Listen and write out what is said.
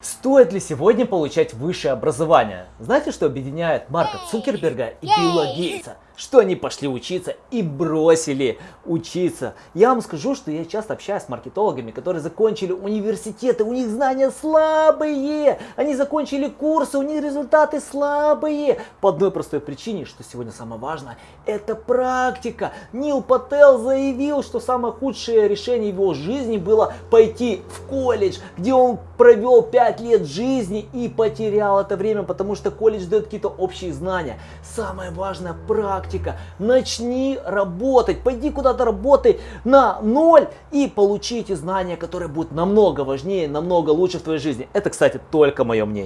Стоит ли сегодня получать высшее образование? Знаете, что объединяет Марка Цукерберга и Билла Гейтса? Что они пошли учиться и бросили учиться. Я вам скажу, что я часто общаюсь с маркетологами, которые закончили университеты, у них знания слабые. Они закончили курсы, у них результаты слабые. По одной простой причине, что сегодня самое важное, это практика. Нил Пател заявил, что самое худшее решение его жизни было пойти в колледж, где он провел 5 лет жизни и потерял это время, потому что колледж дает какие-то общие знания. Самое важное практика. Начни работать, пойди куда-то работай на ноль и получите знания, которые будут намного важнее, намного лучше в твоей жизни. Это, кстати, только мое мнение.